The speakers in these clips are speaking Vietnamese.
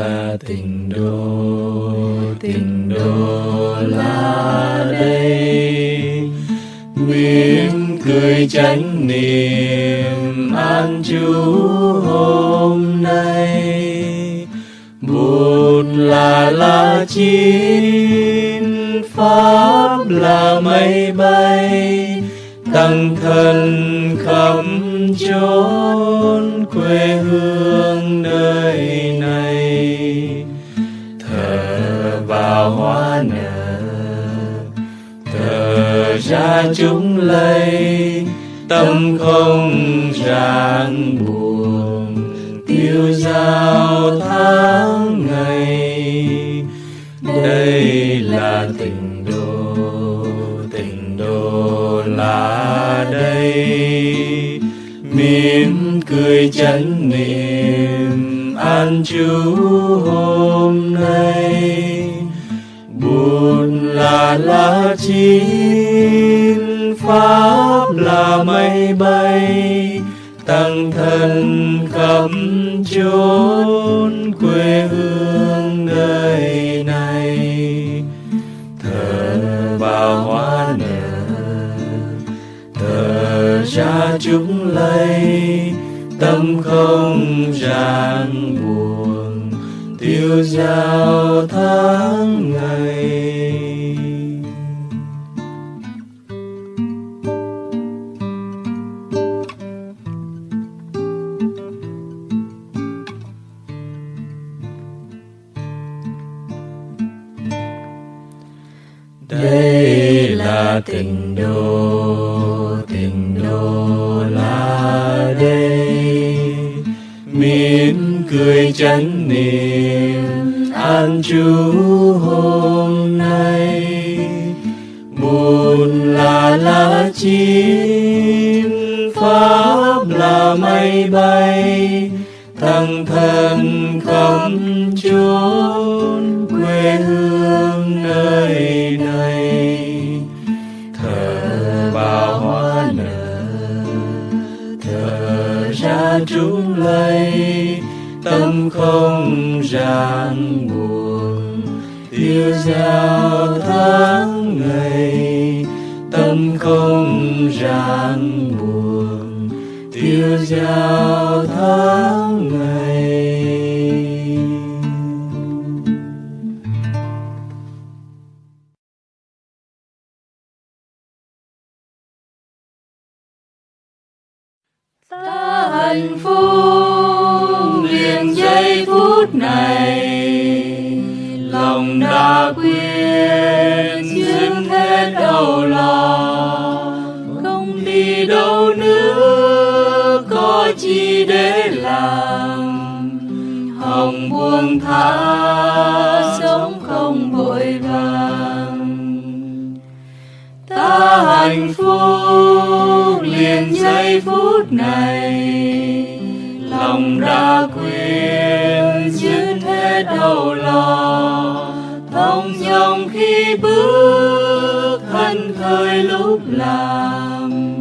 là tình đô tình đô là đây mỉm cười chánh niệm an chú hôm nay. Bụt là lá chín, pháp là mây bay. Tăng thân khắp chốn quê hương. ra chúng lấy tâm không ràng buồn tiêu giao tháng ngày, đây là tình đồ tình đồ là đây. Mỉm cười chân niệm, an chú hôm nay. Buồn là lá chi mây bay, tăng thân khắp chốn quê hương nơi này. Thờ bà hoa nở, thờ cha chúng lấy tâm không ràng buồn tiêu dao tháng ngày. Tình đô tình đô là đây mỉm cười chánh niệm an trú hôm nay. Buồn là lá chim, pháp là mây bay. Thăng thân khắp chốn quê hương nơi tâm không ràng buồn. Tiêu giao tháng ngày, tâm không ràng buồn. Tiêu giao tháng phúc liền giây phút này, lòng đã quên dứt hết đau lo. Thông dong khi bước thân thời lúc làm,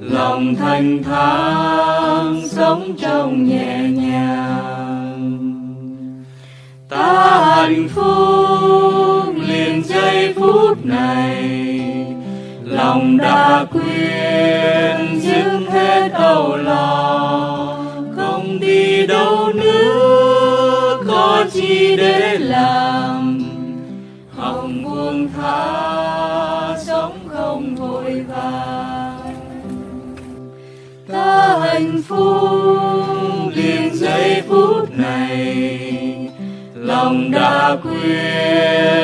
lòng thanh thang sống trong nhẹ nhàng. Ta hạnh phúc liền giây phút này đã quên dứt hết âu lo không đi đâu nữa, có chi để làm. Hồng buông tha, sống không vội vàng. Ta hạnh phúc liền giây phút này, lòng đã quên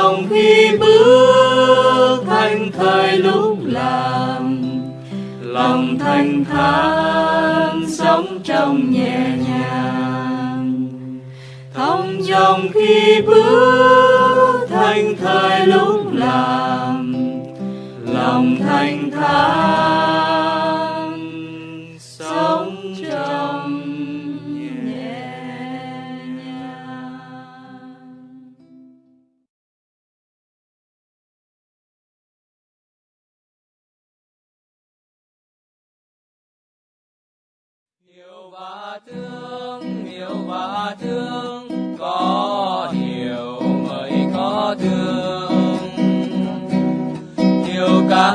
thông khi bước thanh thời lúc làm, lòng thanh thản sống trong nhẹ nhàng. Thông dòng khi bước thanh thời lúc làm, lòng thanh thản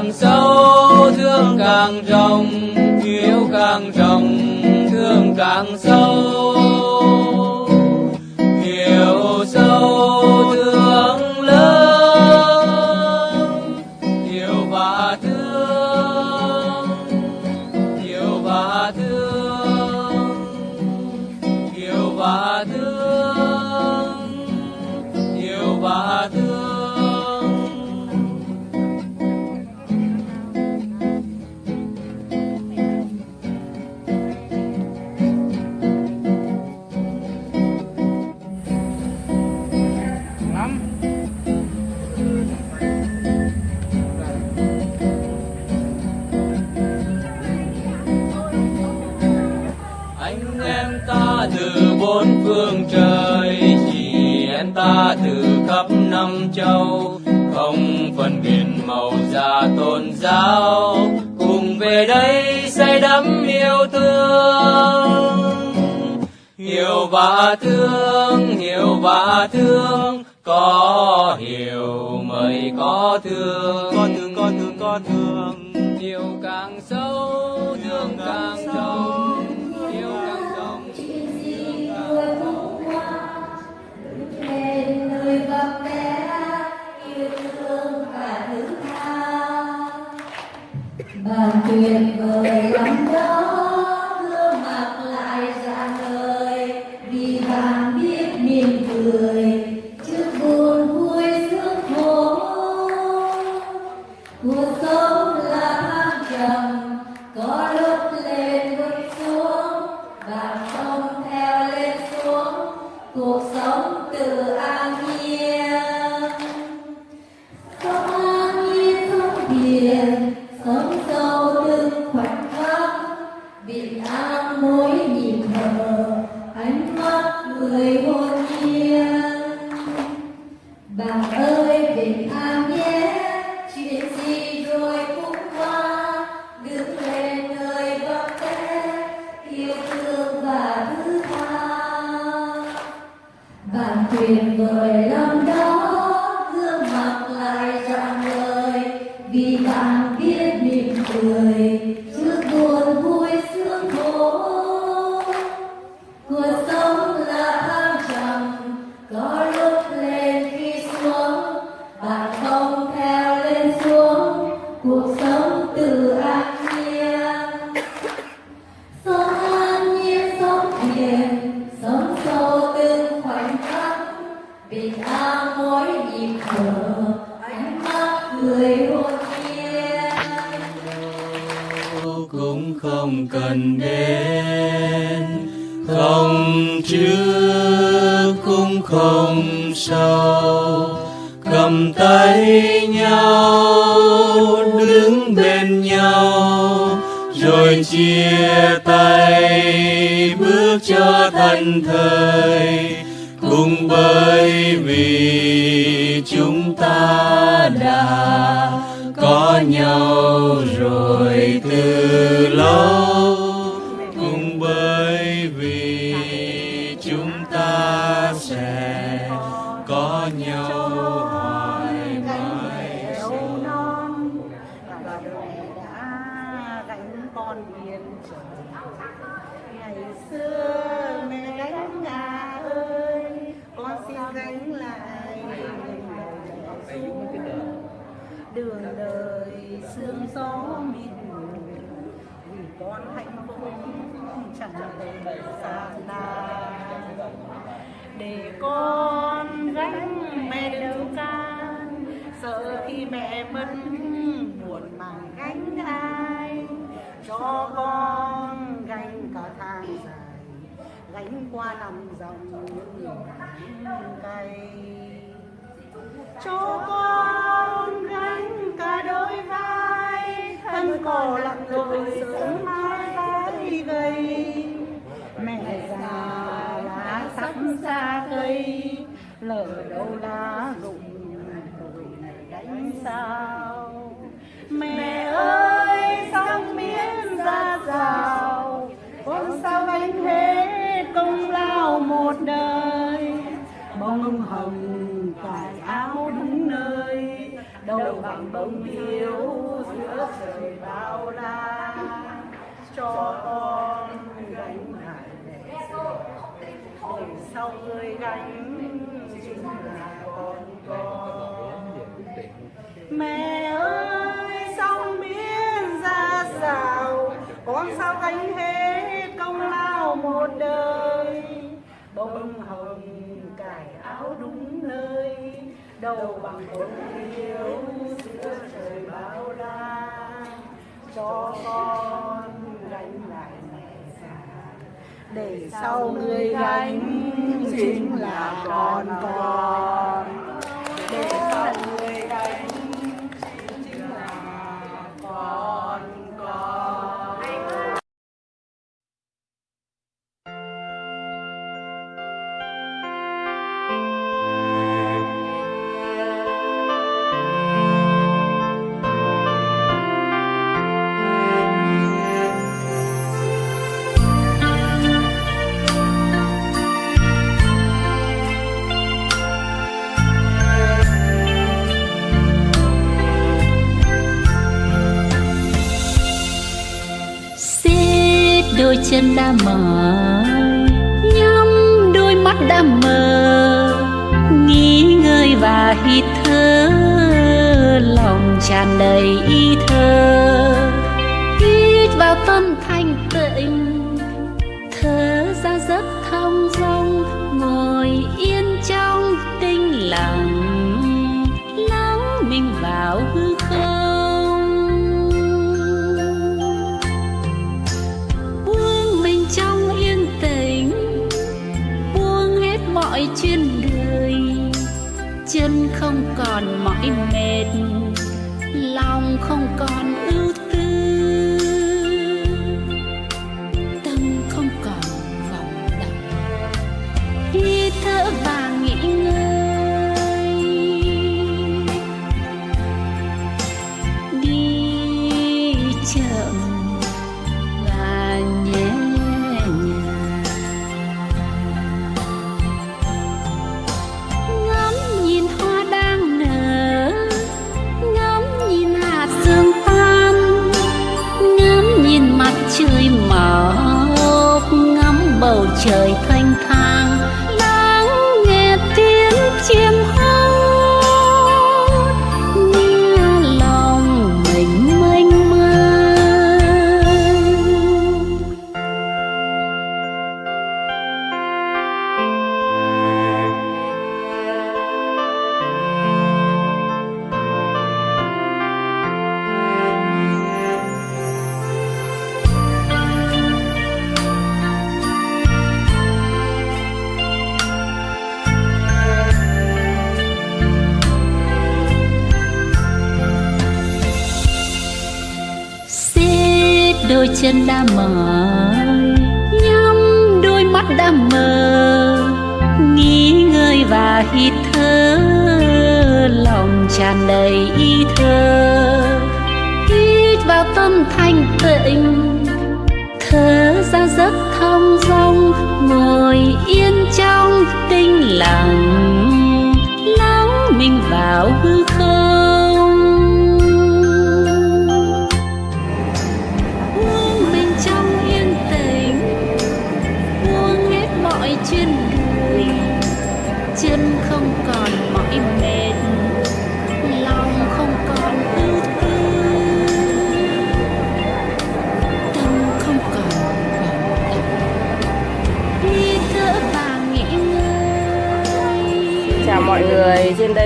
càng sâu thương càng rộng yêu càng rộng thương càng sâu. Anh em ta từ bốn phương trời chị em ta từ khắp năm châu. Không phân biệt màu da tôn giáo, cùng về đây say đắm yêu thương. Hiểu và thương, hiểu và thương, có hiểu mới có thương. Có thương có thương có thương. Hallelujah. Por. Để con gánh mẹ đâu can, sợ khi mẹ mất buồn mà gánh ai. Cho con gánh cả tháng dài, gánh qua năm dòng những nắng cay. Cho con xa cây lỡ đâu lá rụng rồi này đánh sao? Mẹ ơi sang miếng ra rào. Con sao anh hết công lao một đời. Bông hồng cài áo đúng nơi. Đầu bằng bông hiếu giữa trời bao la. Cho con gánh hải mẹ để sau người gánh. Chính là con con mẹ ơi sông biến ra sao? Con sao gánh hết công lao một đời? Bông hồng cài áo đúng nơi, đầu bằng bông thiếu giữa trời bao la. Cho con gánh lại để sau người gánh chính là con con. Để sau chân đã mỏi nhắm đôi mắt đã mờ, nghỉ ngơi và hít thở, lòng tràn đầy ý thơ. Hít vào tâm mỏi mệt. Lòng không còn ưu tư. Tâm không còn vọng động. Đi thở và nghỉ ngơi, đi chậm đôi chân đã mở, nhắm đôi mắt đã mờ nghĩ ngơi và hít thở lòng tràn đầy ý thơ. Hít vào tâm thanh tịnh thở ra giấc thong dong ngồi yên trong tinh lặng lắng mình vào hư không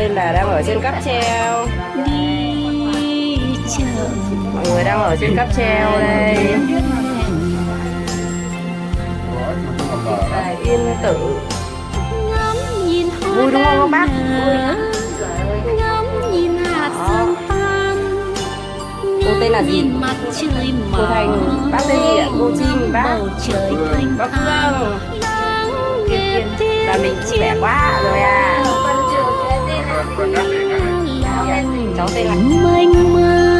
nên là đang ở trên cáp treo đi chợ Mọi người đang ở trên cáp treo đây Tại Yên Tử ngắm nhìn hoa Vui đúng không các bác? vui ngắm nhìn hạt sương tan Cô tên là gì? mặt trời Cô Thành, bác tên gì ạ? Cô Chim, bác. trời Bác thang Phương Là mình vui vẻ quá rồi à mênh mang